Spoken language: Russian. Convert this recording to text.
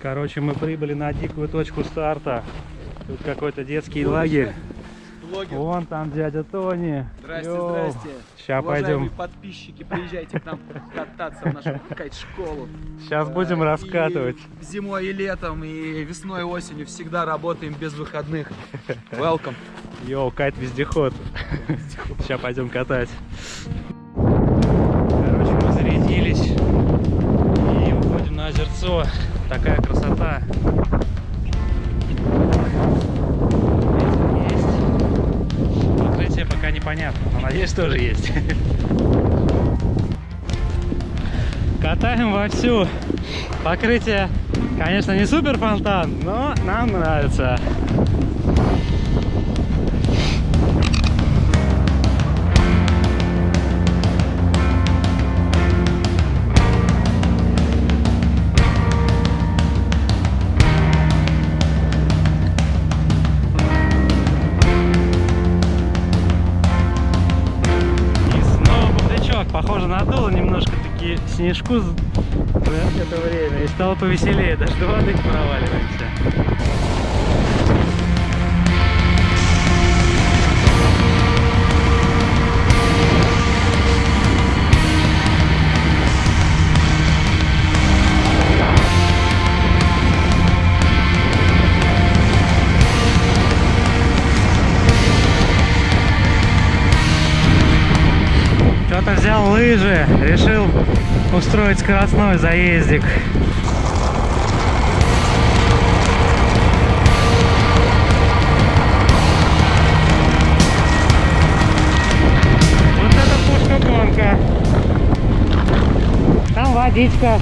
Короче, мы прибыли на дикую точку старта. Тут какой-то детский лагерь. Блогер. Вон там дядя Тони. Здрасте, Yo. здрасте. Уважаемые пойдем. подписчики, приезжайте к нам кататься в нашу кайт-школу. Сейчас будем Э, раскатывать. и зимой и летом, и весной и осенью всегда работаем без выходных. Welcome. Yo, кайт-вездеход. Сейчас пойдем катать. Непонятно, но надеюсь тоже есть. Катаем вовсю. Покрытие, конечно, не супер фонтан, но нам нравится. Надуло немножко таки снежку за это время. И стало повеселее. Даже до воды не проваливаемся. Что-то взял лыжи, решил устроить скоростной заездик. Вот это пушка гонка. Там водичка.